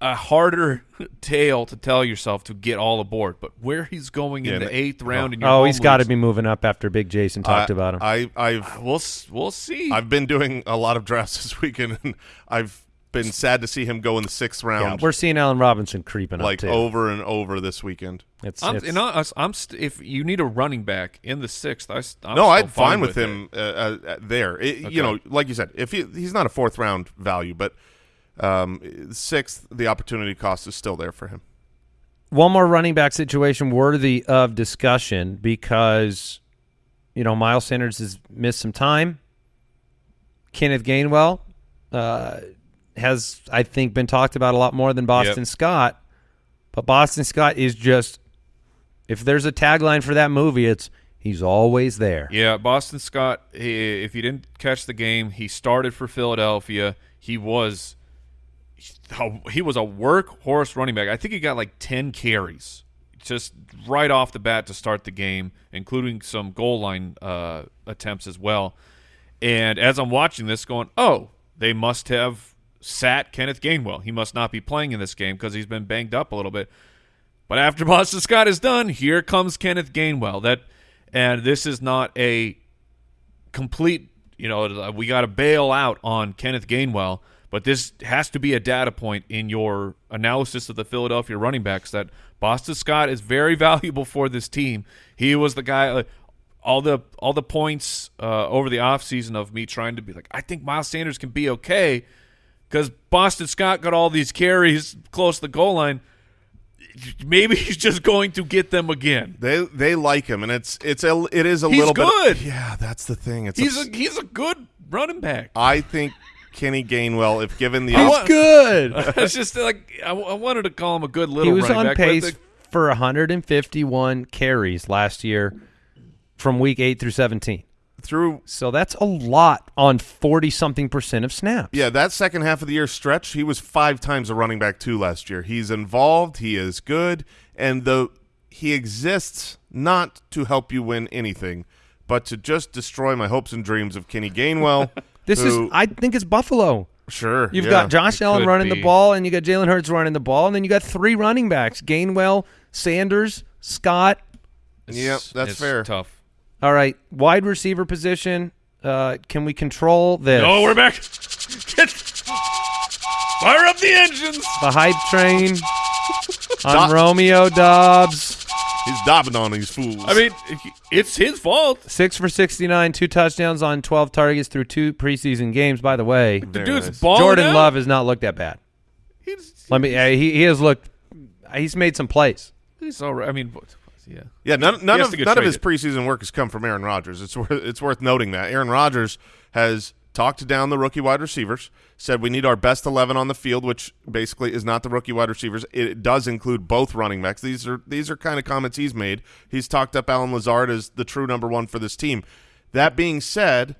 a harder <laughs> tale to tell yourself to get all aboard. But where he's going Yeah, in the eighth round, in your Oh, he's got to be moving up after Big Jason talked I- about him. I, I've We'll we'll see. I've been doing a lot of drafts <laughs> this weekend, and I've been sad to see him go in the sixth yeah, round, we're seeing Allen Robinson creeping like up too. over and over this weekend. It's, I'm, it's- and I, I'm st- if you need a running back in the sixth, I, st- I'm no, I'd fine fine with, him uh, uh, uh, there. It- Okay. You know, like you said, if he, he's not a fourth round value, but um, sixth, the opportunity cost is still there for him. one more running back situation worthy of discussion because you know Miles Sanders has missed some time. Kenneth Gainwell uh, has, I think, been talked about a lot more than Boston Yep. Scott. But Boston Scott is just, if there's a tagline for that movie, it's he's always there. Yeah, Boston Scott. He, if you didn't catch the game, he started for Philadelphia. He was he was a workhorse running back. I think he got like ten carries just right off the bat to start the game, including some goal line uh, attempts as well. And as I'm watching this, going, oh, they must have sat Kenneth Gainwell. He must not be playing in this game because he's been banged up a little bit. But after <laughs> Boston Scott is done, here comes Kenneth Gainwell. That and this is not a complete, you know, we got to bail out on Kenneth Gainwell, but this has to be a data point in your analysis of the Philadelphia running backs that Boston Scott is very <laughs> valuable for this team. He was the guy uh, all the all the points uh, over the offseason of me trying to be like, I think Miles Sanders can be okay because Boston Scott got all these carries close to the goal line. Maybe <laughs> he's just going to get them again. They they like him, and it's it's a it is a He's little good. bit. Yeah, that's the thing. It's He's ups- a he's a good running back. I think Kenny Gainwell, if given the I op- want- Good. <laughs> it's just like I, I wanted to call him a good little. he was running on back. pace the- for 151 carries last year from week 8 through 17. Through So that's a lot on 40 something percent of snaps. yeah that second half of the year stretch, he was five times a running back two last year. He's involved. He is good, and the he exists not to help you win anything, but to just destroy my hopes and dreams of Kenny Gainwell. <laughs> This who- is I think it's Buffalo. sure You've yeah. got Josh Allen running be. the ball, and you got Jalen Hurts running the ball, and then you got three running backs: Gainwell, Sanders, Scott. Yep, that's it's fair. Tough. All right, wide receiver position. Uh, can we control this? Oh, we're back. Get, fire up the engines. the hype train <laughs> on Dob- Romeo Doubs. He's daubing on these fools. I mean, it's his fault. Six for 69, two touchdowns on 12 targets through two preseason games. By the way, The dude's balling Jordan out. Love has not looked that bad. He's, Let me. Uh, he he has looked. He's made some plays. he's all right. I mean, what- yeah. Yeah, none, none of none of his preseason work has come from Aaron Rodgers. It's worth it's worth noting that Aaron Rodgers has talked down the rookie wide receivers, said we need our best eleven on the field, which basically is not the rookie wide receivers. It does include both running backs. These are these are kind of comments he's made. He's talked up Allen Lazard as the true number one for this team. That being said,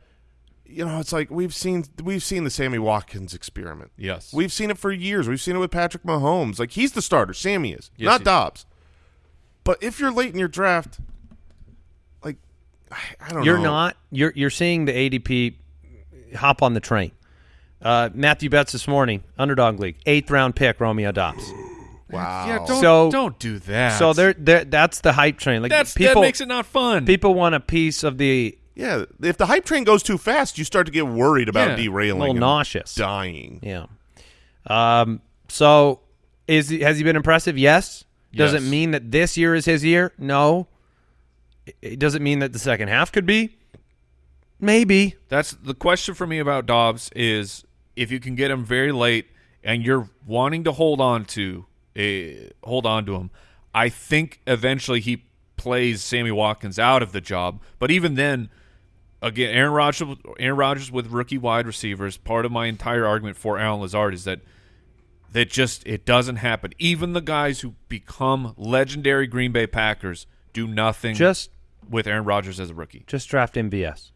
you know it's like we've seen we've seen the Sammy Watkins experiment. Yes. We've seen it for years. We've seen it with Patrick Mahomes. Like he's the starter. Sammy is, Yes, not Doubs. But if you're late in your draft, like I, I don't know. You're know. not. You're you're seeing the ADP hop on the train. Uh, Matthew Betts this morning, underdog league, eighth round pick, Romeo Doubs. <gasps> Wow. Yeah, don't So- don't do that. So they're, they're that's the hype train. Like that's people that makes it not fun. people want a piece of the yeah. If the hype train goes too fast, you start to get worried about Yeah. derailing. little and nauseous. dying. Yeah. Um. So is he, has he been impressive? Yes. Does Yes. it mean that this year is his year? No. It- It doesn't mean that the second half could be. Maybe. That's the question for me about Doubs is if you can get him very late and you're wanting to hold on to a hold on to him. I think eventually he plays Sammy Watkins out of the job, but even then again Aaron Rodgers Aaron Rodgers with rookie wide receivers, part of my entire argument for Allen Lazard is that that just it doesn't happen. Even the guys who become legendary Green Bay Packers do nothing Just with Aaron Rodgers as a rookie. just draft MVS.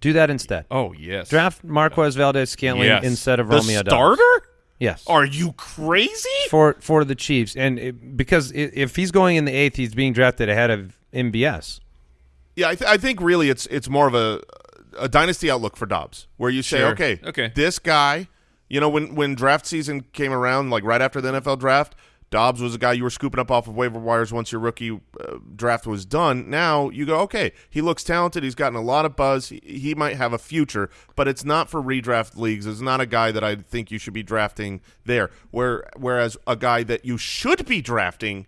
Do that instead. Oh yes. Draft Marquez Valdes Scantling Yes. instead of The Romeo Doubs. starter? Yes. Are you crazy? for for the Chiefs, and it, because i if he's going in the eighth, he's being drafted ahead of MVS. Yeah, I, th- I think really it's it's more of a a dynasty outlook for Doubs, where you say, Sure. okay, Okay. this guy, you know, when when draft season came around, like right after the NFL draft, Doubs was a guy you were scooping up off of waiver wires once your rookie uh, draft was done. Now you go, okay, he looks talented. He's gotten a lot of buzz. He, he might have a future, but it's not for redraft leagues. It's not a guy that I think you should be drafting there. Where whereas a guy that you should be drafting.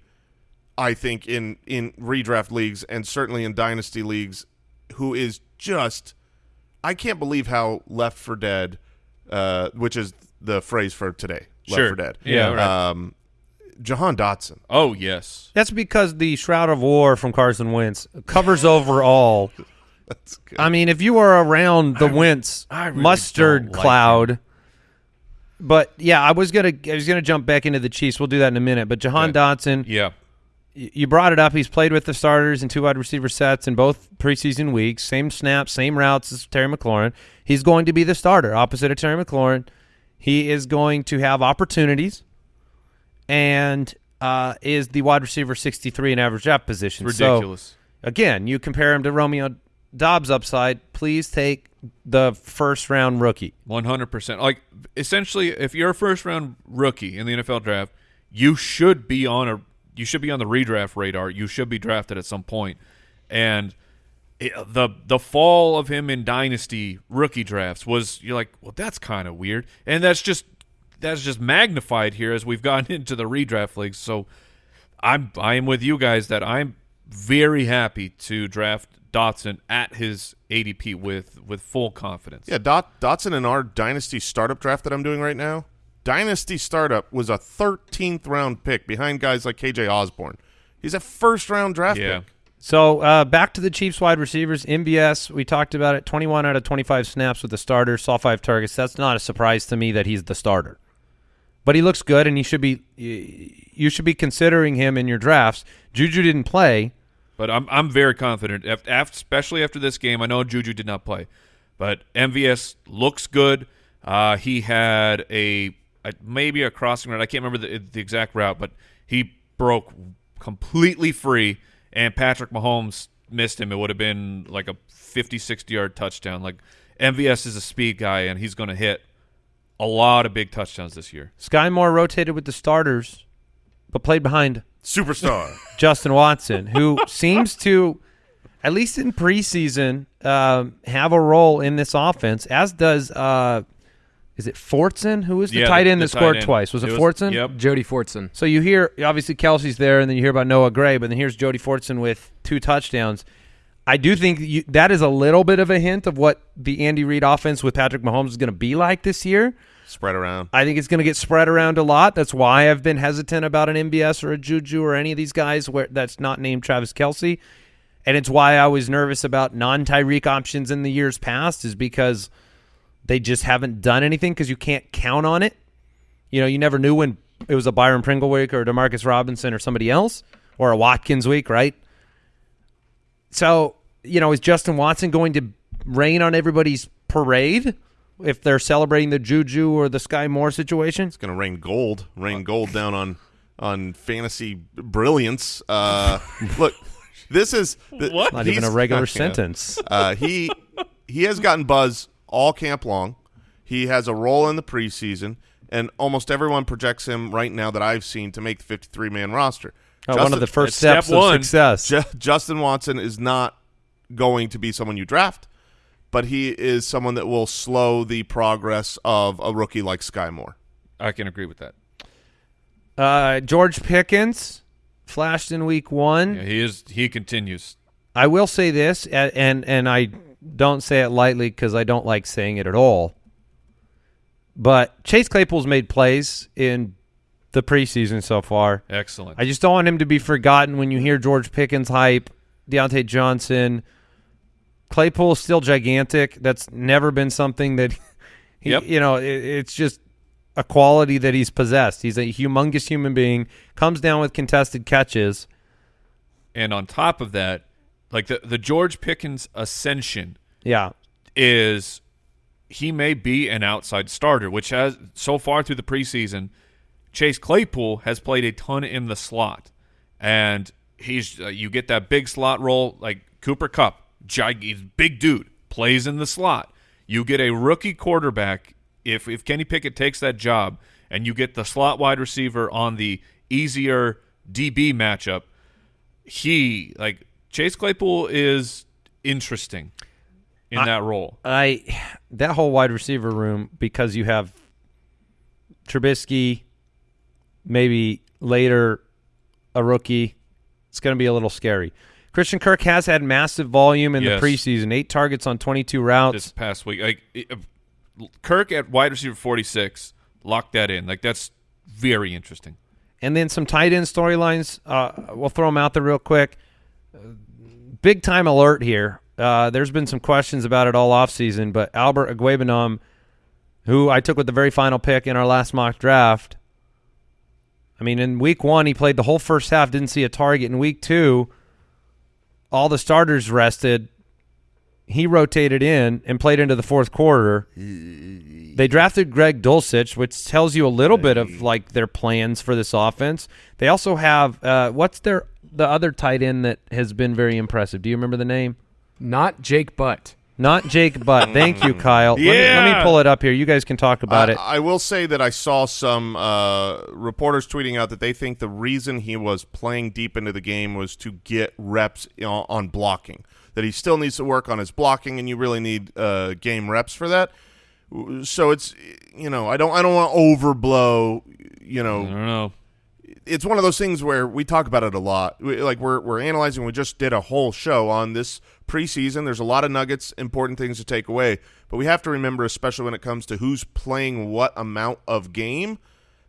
I think in in redraft leagues and certainly in dynasty leagues, who is just I can't believe how left for dead, uh, which is the phrase for today. Left Sure. for dead. Yeah, right. Um, Jahan Dotson. Oh yes. That's because the Shroud of War from Carson Wentz covers over all. <laughs> That's good. I mean, if you were around the Wentz I really mustard like cloud, but yeah, I was gonna I was gonna jump back into the Chiefs. We'll do that in a minute. But Jahan Okay. Dotson, Yeah. You brought it up. He's played with the starters and two wide receiver sets in both preseason weeks. Same snaps, same routes as Terry McLaurin. He's going to be the starter opposite of Terry McLaurin. He is going to have opportunities and uh, is the wide receiver 63 in average depth position. So, Ridiculous. again, you compare him to Romeo Doubs upside. Please take the first round rookie. One hundred percent. Like essentially, if you're a first round rookie in the NFL draft, you should be on a you should be on the redraft radar. You should be drafted at some point. And it, the the fall of him in dynasty rookie drafts was you're like, well, that's kind of weird, and that's just that's just magnified here as we've <laughs> gotten into the redraft leagues. So I'm I am with you guys that I'm very happy to draft Dotson at his ADP with with full confidence. Yeah, Dot, Dotson in our dynasty startup draft that I'm doing right now. Dynasty startup was a 13th round pick behind guys like KJ Osborn. He's a first round draft Yeah. pick. So uh, back to the Chiefs wide receivers. MVS, we talked about it. 21 out of 25 snaps with the starter. Saw five targets. That's not a surprise to me that he's the starter. But he looks good, and he should be. You should be considering him in your drafts. Juju didn't play. But I'm I'm very confident, af- af- especially after this game. I know Juju did not play, but MVS looks good. Uh, he had a, a maybe a crossing route. I can't remember the, the exact route, but he broke completely free, and Patrick Mahomes missed him. It would have been like a 50, 60 yard touchdown. Like MVS is a speed guy, and he's going to hit a lot of big touchdowns this year. Skyy Moore rotated with the starters, but played behind Superstar. Justin Watson, who <laughs> seems to, at least in preseason, um, have a role in this offense, as does, uh, is it Fortson? Who was the Yeah, tight end the that scored end. twice? Was it, It was- Fortson? yep. Jody Fortson. So you hear, obviously, Kelce's there, and then you hear about Noah Gray, but then here's Jody Fortson with two touchdowns. I do think you, that is a little bit of a hint of what the Andy Reid offense with Patrick Mahomes is going to be like this year. Spread around. I think it's going to get spread around a lot. That's why I've been hesitant about an MVS or a Juju or any of these guys where that's not named Travis Kelce. And it's why I was nervous about non Tyreek options in the years past, is because they just haven't done anything because you can't count on it. You know, you never knew when it was a Byron Pringle week or a Demarcus Robinson or somebody else or a Watkins week, right? So, you know, is Justin Watson going to rain on everybody's parade if they're celebrating the Juju or the Skyy Moore situation? It's going to rain gold. Rain gold down on on fantasy brilliance. Uh, look, this is th- What? Not even a regular <laughs> Yeah. sentence. Uh, he he has gotten buzz all camp long. He has a role in the preseason, and almost everyone projects him right now that I've seen to make the 53 man roster. Oh, one of the that's first step steps of success. Ju- Justin Watson is not going to be someone you draft, but he is someone that will slow the progress of a rookie like Skyy Moore. I can agree with that. Uh, George Pickens flashed in week one. Yeah, he is. He continues. I will say this, and and I don't say it lightly because I don't like saying it at all. But Chase Claypool's made plays in the preseason so far. Excellent. I just don't want him to be forgotten when you hear George Pickens hype, Diontae Johnson. Claypool is still gigantic. That's never been something that, <laughs> he, Yep. you know, it, it's just a quality that he's possessed. He's a humongous human being, comes down with contested catches. and on top of that, like the the George Pickens ascension Yeah. is he may be an outside starter, which has so far through the preseason, Chase Claypool has played a ton in the slot, and he's uh, you get that big slot role like Cooper Kupp, gig, big dude, plays in the slot. You get a rookie quarterback if if Kenny Pickett takes that job, and you get the slot wide receiver on the easier DB matchup. He like Chase Claypool is interesting in I- that role. I that whole wide receiver room because you have Trubisky, maybe later a rookie. It's going to be a little scary. Christian Kirk has had massive volume in Yes. the preseason, eight targets on 22 routes. this past week. Like it- uh, Kirk at wide receiver 46, lock that in. Like that's very interesting. And then some tight end storylines. Uh, we'll throw them out there real quick. Big time alert here. Uh, there's been some questions about it all offseason, but Albert Okwuegbunam, who I took with the very final pick in our last mock draft, I mean, in week one, he played the whole first half, didn't see a target. In week two, all the starters rested. He rotated in and played into the fourth quarter. They drafted Greg Dulcich, which tells you a little bit of like their plans for this offense. They also have uh, what's their the other tight end that has been very impressive. Do you remember the name? Not Jake Butt. Not Jake Butt. <laughs> Thank you, Kyle. Let, me, let me pull it up here. You guys can talk about I, it. I will say that I saw some uh, reporters tweeting out that they think the reason he was playing deep into the game was to get reps on, on blocking. That he still needs to work on his blocking, and you really need uh, game reps for that. So it's you know I don't I don't want to overblow. You I know don't know. It's one of those things where we talk about it a lot. We, like we're we're analyzing. We just did a whole show on this preseason. There's a lot of nuggets, important things to take away, but we have to remember, especially when it comes to who's playing what amount of game,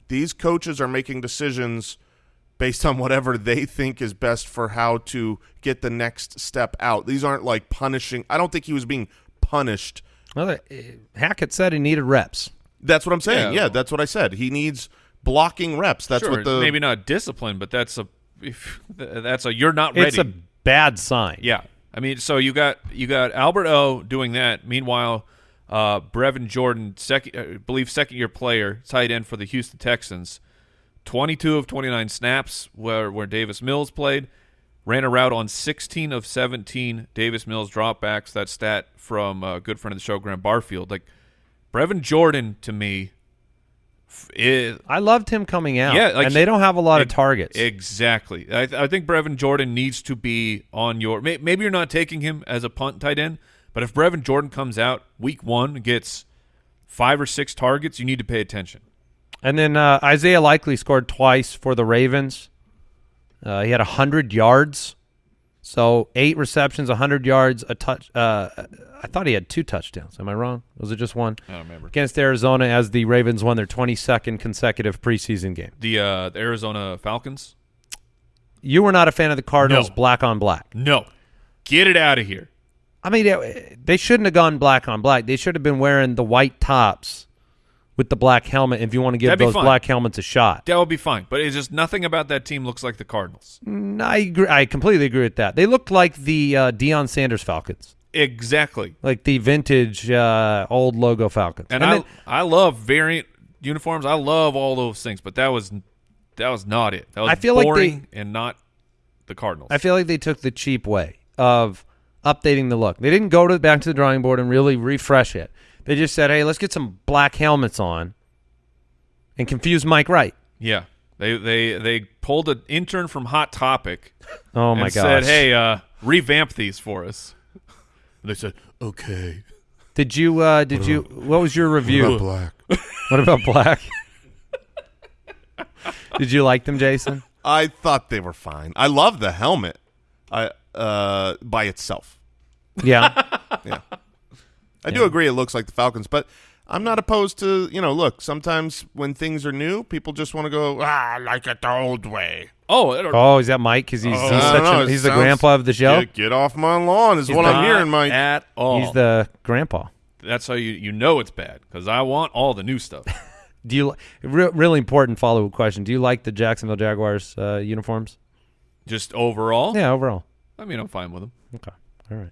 these coaches are making decisions based on whatever they think is best for how to get the next step out. These aren't like punishing. I don't think he was being punished. Well, uh, Hackett said he needed reps. That's what I'm saying. Yeah. Yeah, that's what I said. He needs blocking reps. That's sure, what the maybe not discipline, but that's a if, <laughs> that's a you're not ready. It's a bad sign. Yeah, I mean, so you got you got Albert O doing that. Meanwhile, uh, Brevin Jordan, second, I believe second year player, tight end for the Houston Texans, twenty two of twenty nine snaps where where Davis Mills played, ran a route on sixteen of seventeen Davis Mills dropbacks. That stat from a good friend of the show, Graham Barfield. Like Brevin Jordan to me. Is, I loved him coming out. Yeah, like and they don't have a lot of targets. Exactly. I, I think Brevin Jordan needs to be on your. May, maybe you're not taking him as a punt tight end, but if Brevin Jordan comes out week one gets five or six targets, you need to pay attention. And then uh, Isaiah Likely scored twice for the Ravens. Uh, he had 100 yards. So eight receptions, 100 yards, a touch. Uh, I thought he had two touchdowns. Am I wrong? Was it just one? I don't remember Against Arizona as the Ravens won their 22nd consecutive preseason game. the uh, the Arizona Falcons. You were not a fan of the Cardinals No. black on black. No, get it out of here. I mean, they shouldn't have gone black on black. They should have been wearing the white tops with the black helmet if you want to give That'd those black helmets a shot. That would be fine, but it's just nothing about that team looks like the Cardinals. Mm, I agree. I completely agree with that. They look like the uh, Deion Sanders Falcons. Exactly. like the vintage uh, old logo Falcons. And, I then- I love variant uniforms. I love all those things, but that was that was not it. That was I feel like boring and not the Cardinals. I feel like they took the cheap way of updating the look. They didn't go to back to the drawing board and really refresh it. They just said, "Hey, let's get some black helmets on," and confuse Mike Wright. Yeah, they they they pulled an intern from Hot Topic <laughs> Oh my god! said, "Hey, uh, revamp these for us." they said, "Okay." did you? Uh, did you? What was your review? black. <laughs> What about black? <laughs> did you like them, Jason? I thought they were fine. I love the helmet. I uh by itself. Yeah. Yeah. I do agree it looks like the Falcons, but I'm not opposed to, you know, look, sometimes when things are new, people just want to go, ah, I like it the old way. Oh, it- oh, is that Mike? Because he's, Oh, he's such know, a, he's the grandpa of the show. Get, get off my lawn is what the- I'm hearing, Mike. at all. He's the grandpa. That's how you you know it's bad because I want all the new stuff. <laughs> Do you re- really important follow up question? Do you like the Jacksonville Jaguars uh, uniforms? Just overall, Yeah, overall. I mean, I'm fine with them. Okay, all right.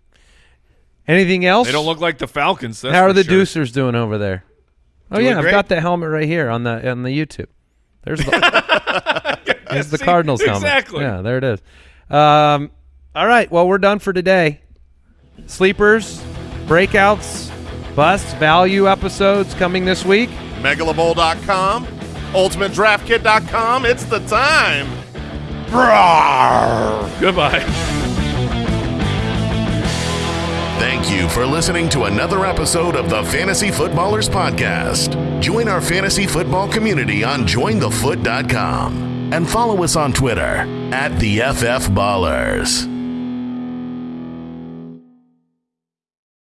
Anything else? They don't look like the Falcons. That's How are the sure. Deucers doing over there? Oh Doing yeah, I've great. got the helmet right here on the on the YouTube. There's the <laughs> <laughs> there's the See? Cardinals helmet. Exactly. Yeah, there it is. Um, all right. Well, we're done for today. Sleepers, breakouts, busts, value episodes coming this week. Megalobowl.com, UltimateDraftKit.com. It's the time. Brawr. Goodbye. Thank you for listening to another episode of the Fantasy Footballers Podcast. Join our fantasy football community on jointhefoot.com and follow us on Twitter at the FF Ballers.